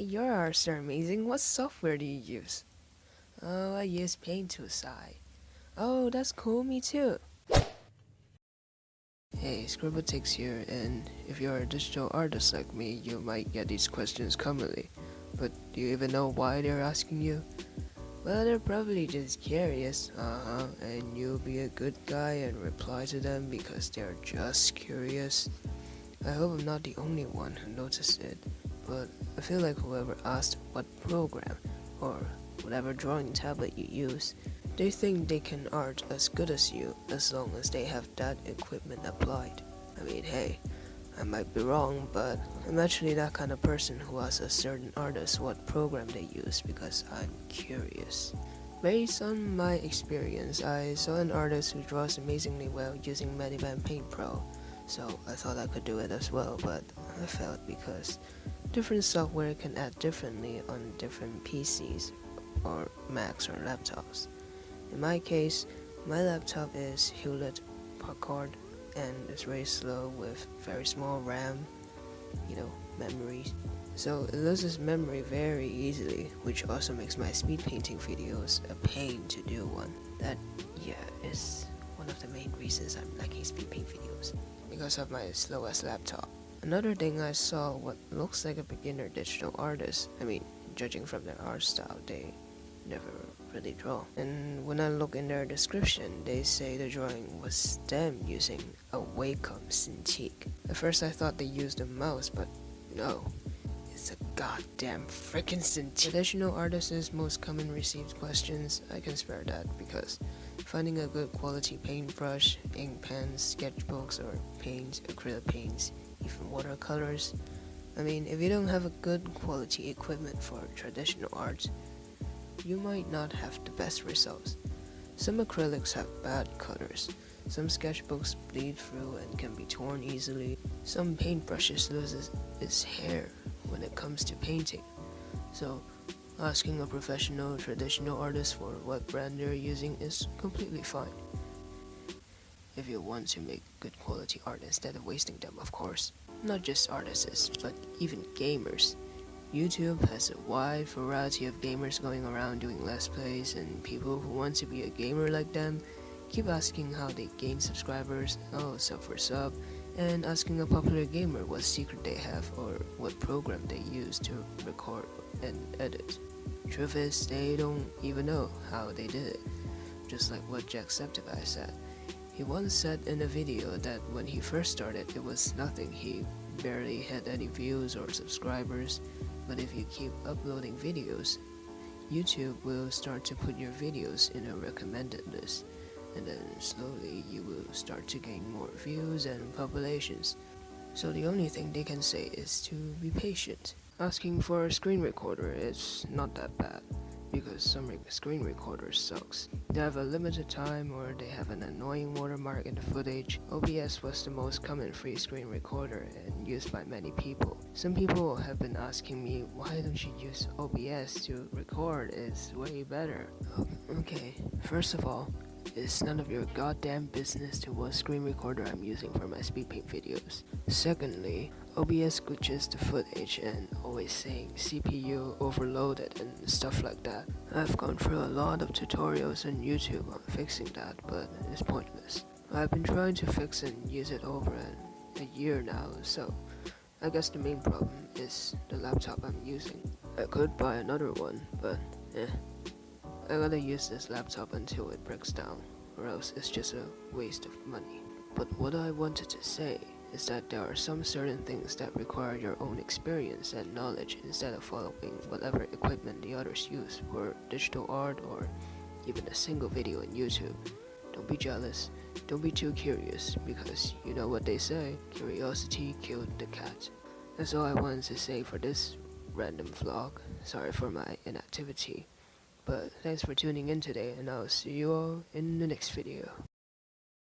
Your arts are amazing. What software do you use? Oh, I use Paint Tool SAI. Oh, that's cool, me too. Hey, Scribbletix here, and if you're a digital artist like me, you might get these questions commonly. But do you even know why they're asking you? Well, they're probably just curious, uh-huh, and you'll be a good guy and reply to them because they're just curious. I hope I'm not the only one who noticed it but I feel like whoever asked what program or whatever drawing tablet you use, they think they can art as good as you as long as they have that equipment applied. I mean, hey, I might be wrong, but I'm actually that kind of person who asks a certain artist what program they use because I'm curious. Based on my experience, I saw an artist who draws amazingly well using MediBang Paint Pro, so I thought I could do it as well, but I failed because different software can act differently on different PCs or Macs or laptops. In my case, my laptop is Hewlett Packard and it's very slow with very small RAM, you know, memory. So it loses memory very easily, which also makes my speed painting videos a pain to do one. That, yeah, is one of the main reasons I'm liking speed paint videos, because of my slowest laptop. Another thing I saw what looks like a beginner digital artist. I mean, judging from their art style, they never really draw. And when I look in their description, they say the drawing was them using a Wacom Cintiq. At first I thought they used a mouse, but no. It's a goddamn freaking Cintiq. Traditional artists' most common received questions, I can spare that because finding a good quality paintbrush, ink pens, sketchbooks, or paints, acrylic paints even watercolors. I mean, if you don't have a good quality equipment for traditional art, you might not have the best results. Some acrylics have bad colors, some sketchbooks bleed through and can be torn easily, some paintbrushes loses its hair when it comes to painting. So, asking a professional traditional artist for what brand they're using is completely fine if you want to make good quality art instead of wasting them, of course. Not just artists, but even gamers. YouTube has a wide variety of gamers going around doing let's plays and people who want to be a gamer like them keep asking how they gain subscribers, oh sub for sub, and asking a popular gamer what secret they have or what program they use to record and edit. Truth is, they don't even know how they did it, just like what Jacksepticeye said. He once said in a video that when he first started it was nothing, he barely had any views or subscribers, but if you keep uploading videos, YouTube will start to put your videos in a recommended list, and then slowly you will start to gain more views and populations. So the only thing they can say is to be patient. Asking for a screen recorder is not that bad because some screen recorders sucks. They have a limited time or they have an annoying watermark in the footage. OBS was the most common free screen recorder and used by many people. Some people have been asking me why don't you use OBS to record, it's way better. Okay, first of all, it's none of your goddamn business to what screen recorder I'm using for my speed paint videos. Secondly, OBS glitches the footage and always saying CPU overloaded and stuff like that. I've gone through a lot of tutorials on YouTube on fixing that, but it's pointless. I've been trying to fix and use it over a year now, so I guess the main problem is the laptop I'm using. I could buy another one, but eh. I gotta use this laptop until it breaks down, or else it's just a waste of money. But what I wanted to say is that there are some certain things that require your own experience and knowledge instead of following whatever equipment the others use for digital art or even a single video on YouTube. Don't be jealous, don't be too curious, because you know what they say, curiosity killed the cat. That's all I wanted to say for this random vlog. Sorry for my inactivity. But thanks for tuning in today and I'll see you all in the next video.